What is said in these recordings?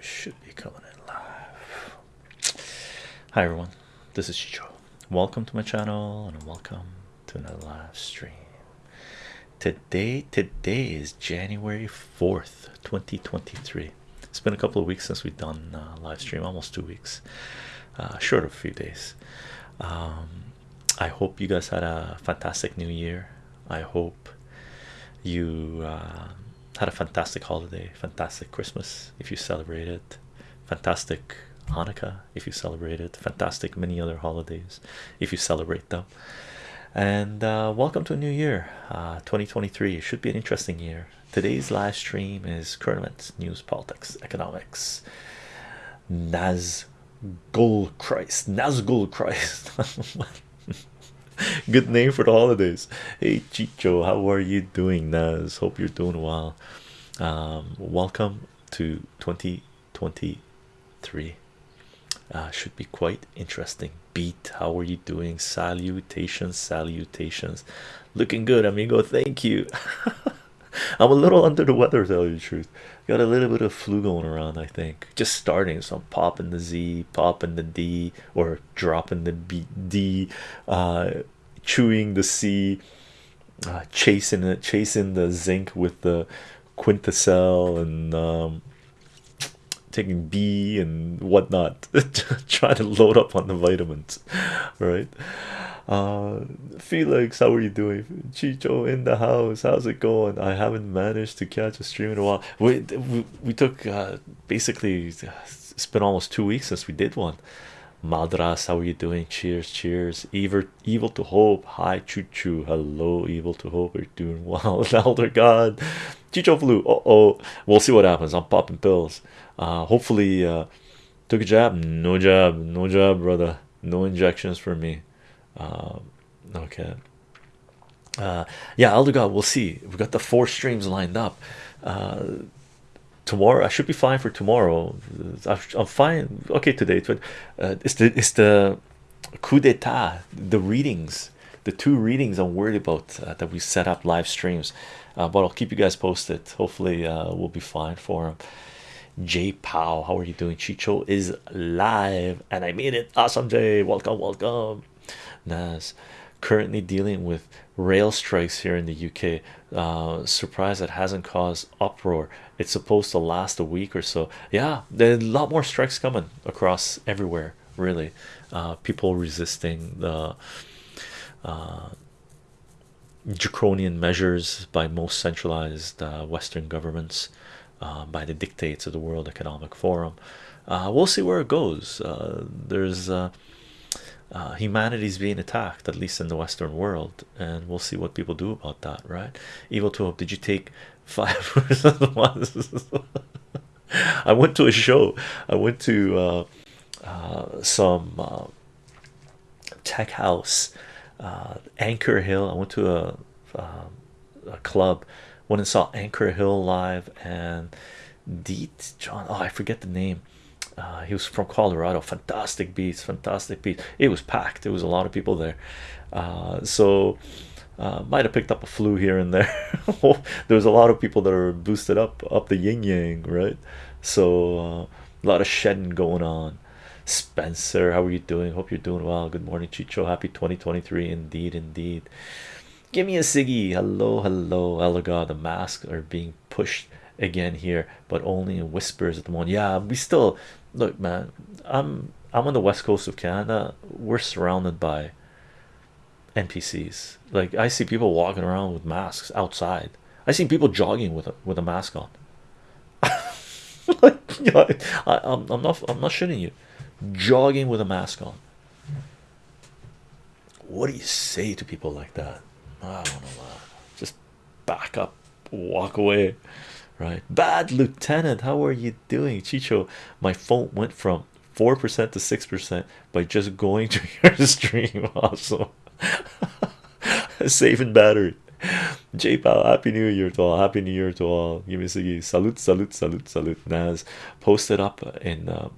should be coming in live. Hi everyone, this is Chicho. Welcome to my channel and welcome to another live stream. Today, today is January 4th, 2023. It's been a couple of weeks since we've done uh, live stream, almost two weeks, uh, short of a few days. Um, I hope you guys had a fantastic new year. I hope you uh, had a fantastic holiday, fantastic Christmas if you celebrate it, fantastic Hanukkah if you celebrate it, fantastic many other holidays if you celebrate them. And uh, welcome to a new year, uh, 2023. It should be an interesting year. Today's live stream is current events, news, politics, economics. Nazgul Christ, Nazgul Christ. Good name for the holidays. Hey Chicho, how are you doing? Naz, hope you're doing well. Um, welcome to 2023. Uh, should be quite interesting. Beat, how are you doing? Salutations, salutations. Looking good, amigo. Thank you. I'm a little under the weather, tell you the truth. Got a little bit of flu going around, I think. Just starting, so I'm popping the Z, popping the D, or dropping the B D, uh, chewing the C, uh, chasing it, chasing the zinc with the quintessel, and um, taking B and whatnot, trying to load up on the vitamins, right? Uh felix how are you doing? Chicho in the house how's it going? I haven't managed to catch a stream in a while. We we, we took uh basically it's been almost two weeks since we did one. Madras how are you doing? Cheers cheers. Evil evil to hope. Hi choo choo hello evil to hope. You're doing well elder god. Chicho flu uh oh we'll see what happens. I'm popping pills. Uh hopefully uh took a jab. No jab no jab brother. No injections for me um, okay uh, yeah elder god we'll see We've got the four streams lined up uh, tomorrow i should be fine for tomorrow i'm fine okay today but uh, it's the it's the coup d'etat the readings the two readings i'm worried about uh, that we set up live streams uh, but i'll keep you guys posted hopefully uh, we'll be fine for them J Pow, how are you doing? Chicho is live, and I made it. Awesome, Jay. Welcome, welcome. Nas currently dealing with rail strikes here in the UK. Uh, that hasn't caused uproar. It's supposed to last a week or so. Yeah, there's a lot more strikes coming across everywhere. Really, uh, people resisting the uh, draconian measures by most centralized uh, Western governments, uh, by the dictates of the World Economic Forum. Uh, we'll see where it goes. Uh, there's uh, uh, is being attacked, at least in the Western world, and we'll see what people do about that, right? Evil to hope. Did you take five I went to a show. I went to uh, uh, some uh, tech house, uh, Anchor Hill. I went to a, um, a club. Went and saw Anchor Hill live and Deet John. Oh, I forget the name. Uh, he was from Colorado. Fantastic beats, fantastic beats. It was packed. There was a lot of people there. Uh, so uh, might have picked up a flu here and there. There's a lot of people that are boosted up up the yin yang, right? So uh, a lot of shedding going on. Spencer, how are you doing? Hope you're doing well. Good morning, Chicho. Happy 2023. Indeed, indeed. Give me a Siggy. Hello, hello, Elgar. The masks are being pushed again here, but only in whispers at the moment. Yeah, we still look, man. I'm I'm on the west coast of Canada. We're surrounded by NPCs. Like I see people walking around with masks outside. I see people jogging with a with a mask on. like, yeah, I, I'm I'm not I'm not shitting you. Jogging with a mask on. What do you say to people like that? I don't know. Just back up, walk away, right? Bad lieutenant, how are you doing, Chicho? My phone went from four percent to six percent by just going to your stream. Awesome, saving battery. J Pal, happy new year to all. Happy new year to all. Give me a salute, salute, salute, salute. Naz posted up in um,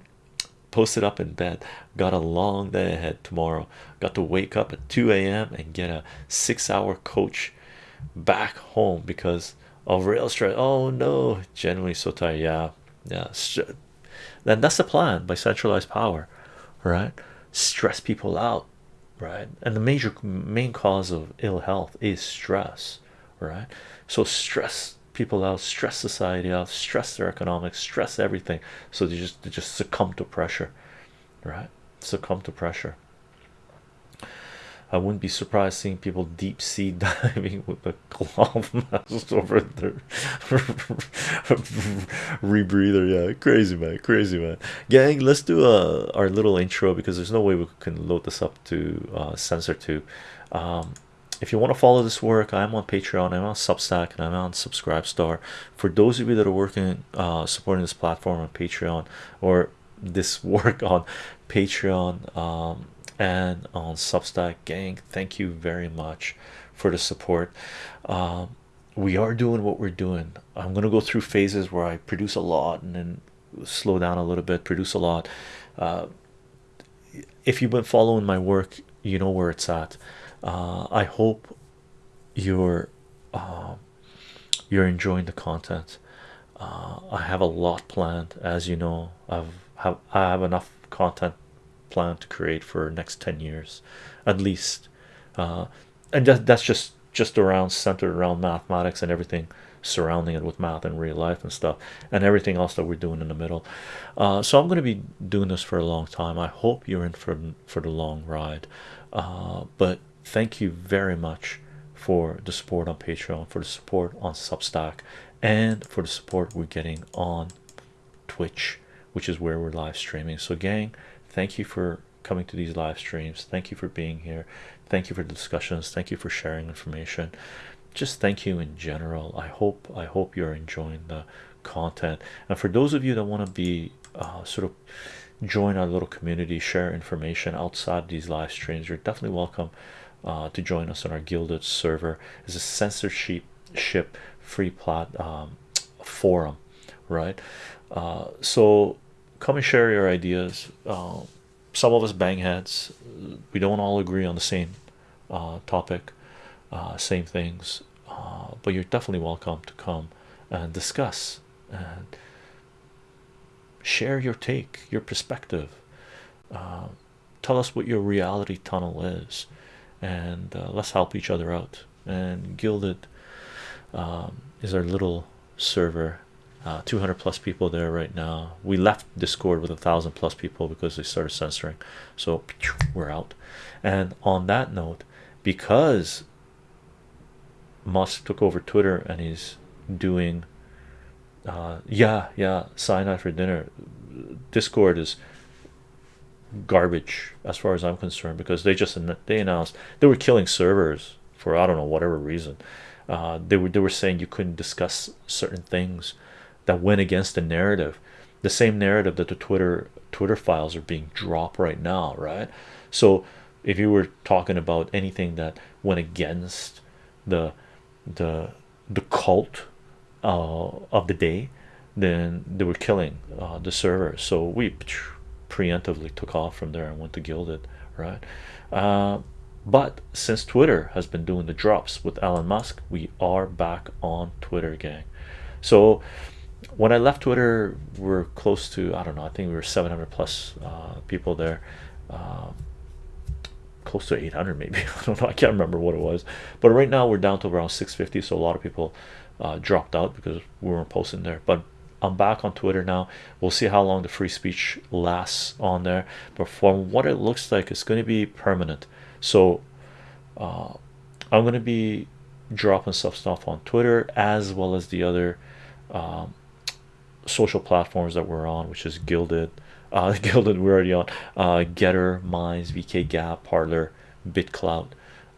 posted up in bed. Got a long day ahead tomorrow. Got to wake up at 2 a.m. and get a six-hour coach back home because of rail strike. Oh no, genuinely so tired. Yeah, yeah. then that's the plan by centralized power right? Stress people out right? And the major main cause of ill health is stress right? So stress people out stress society out stress their economics stress everything. So they just they just succumb to pressure right? Succumb to pressure I wouldn't be surprised seeing people deep sea diving with a cloth mask over their rebreather. Yeah, crazy man, crazy man. Gang, let's do uh, our little intro because there's no way we can load this up to uh, censor to. Um, if you want to follow this work, I'm on Patreon, I'm on Substack, and I'm on Subscribestar. For those of you that are working, uh, supporting this platform on Patreon or this work on Patreon um, and on Substack, gang, thank you very much for the support. Um, we are doing what we're doing. I'm gonna go through phases where I produce a lot and then slow down a little bit, produce a lot. Uh, if you've been following my work, you know where it's at. Uh, I hope you're uh, you're enjoying the content. Uh, I have a lot planned, as you know. I've have I have enough content planned to create for next 10 years at least. Uh, and that, that's just just around centered around mathematics and everything surrounding it with math and real life and stuff and everything else that we're doing in the middle. Uh, so I'm going to be doing this for a long time. I hope you're in for for the long ride. Uh, but thank you very much for the support on Patreon for the support on Substack and for the support we're getting on Twitch which is where we're live streaming. So gang thank you for coming to these live streams. Thank you for being here. Thank you for the discussions. Thank you for sharing information. Just thank you in general. I hope i hope you're enjoying the content. And for those of you that want to be uh, sort of join our little community share information outside these live streams you're definitely welcome uh, to join us on our Guilded server. Is a censorship ship free plot um, forum right? Uh, so come and share your ideas. Uh, some of us bang heads. We don't all agree on the same uh, topic uh, same things. Uh, but you're definitely welcome to come and discuss and share your take your perspective. Uh, tell us what your reality tunnel is and uh, let's help each other out. And Guilded um, is our little server uh, 200 plus people there right now. We left discord with a thousand plus people because they started censoring. So we're out. And on that note because musk took over twitter and he's doing uh, yeah yeah cyanide for dinner discord is garbage as far as i'm concerned because they just they announced they were killing servers for i don't know whatever reason. Uh, they were they were saying you couldn't discuss certain things that went against the narrative. The same narrative that the twitter twitter files are being dropped right now right? So if you were talking about anything that went against the the the cult uh, of the day then they were killing uh, the server. So we preemptively took off from there and went to Guilded right? Uh, but since twitter has been doing the drops with elon musk we are back on twitter gang. So when I left Twitter, we're close to I don't know. I think we were 700 plus uh, people there, um, close to 800 maybe. I don't know. I can't remember what it was, but right now we're down to around 650. So a lot of people uh, dropped out because we weren't posting there. But I'm back on Twitter now. We'll see how long the free speech lasts on there. But from what it looks like, it's going to be permanent. So uh, I'm going to be dropping some stuff on Twitter as well as the other. Um, social platforms that we're on, which is Guilded, uh, Guilded, we're already on, uh, Gettr, Mines, VK Gab, Parler, BitClout,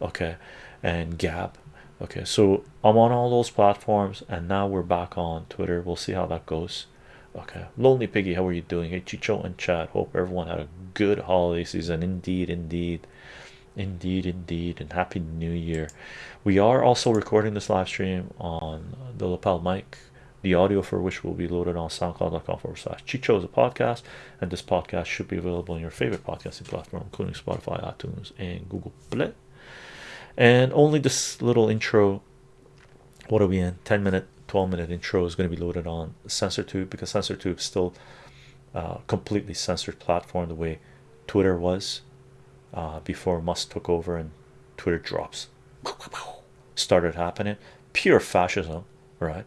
okay, and Gab. Okay, so I'm on all those platforms, and now we're back on Twitter. We'll see how that goes. Okay, Lonely Piggy, how are you doing? Hey, Chicho and Chad, hope everyone had a good holiday season. Indeed, indeed, indeed, indeed, and happy new year. We are also recording this live stream on the lapel mic the audio for which will be loaded on soundcloud.com forward slash chicho is a podcast and this podcast should be available on your favorite podcasting platform including spotify itunes and google play and only this little intro what are we in 10 minute 12 minute intro is going to be loaded on SensorTube because SensorTube is still uh, completely censored platform the way Twitter was uh, before Musk took over and Twitter drops started happening. Pure fascism, right?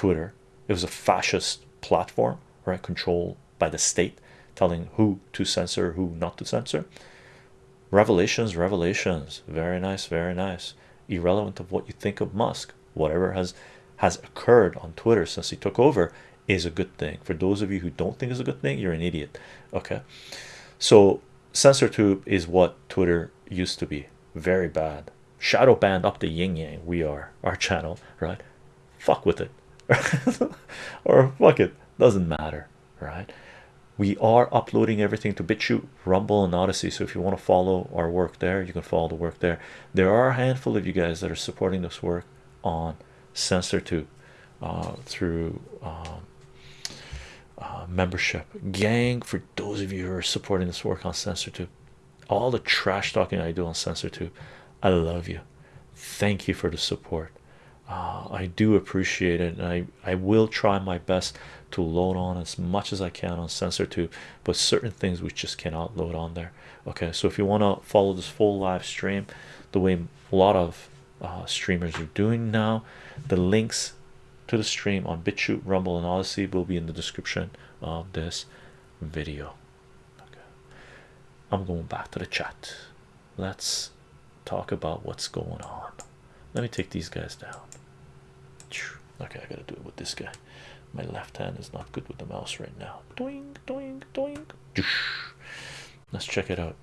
Twitter. It was a fascist platform, right? Controlled by the state, telling who to censor, who not to censor. Revelations, revelations. Very nice, very nice. Irrelevant of what you think of Musk, whatever has has occurred on Twitter since he took over is a good thing. For those of you who don't think is a good thing, you're an idiot. Okay, so CensorTube is what Twitter used to be. Very bad. Shadow banned up the yin yang. We are our channel, right? Fuck with it, or fuck it. Doesn't matter, right? We are uploading everything to BitChute, Rumble, and Odysee. So if you want to follow our work there, you can follow the work there. There are a handful of you guys that are supporting this work on CensorTube uh, through um, uh, membership. Gang, for those of you who are supporting this work on CensorTube, all the trash talking I do on CensorTube, I love you. Thank you for the support. Uh, I do appreciate it, and I I will try my best to load on as much as I can on CensorTube, but certain things we just cannot load on there. Okay, so if you want to follow this full live stream, the way a lot of uh, streamers are doing now, the links to the stream on BitChute, Rumble, and Odysee will be in the description of this video. Okay, I'm going back to the chat. Let's talk about what's going on. Let me take these guys down. Okay, I gotta do it with this guy. My left hand is not good with the mouse right now. Doing, doing, doing. Let's check it out.